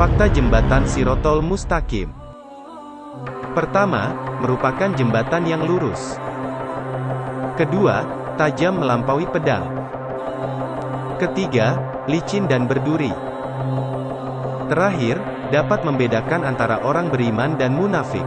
Fakta jembatan Sirotol Mustaqim. Pertama, merupakan jembatan yang lurus. Kedua, tajam melampaui pedang. Ketiga, licin dan berduri. Terakhir, dapat membedakan antara orang beriman dan munafik.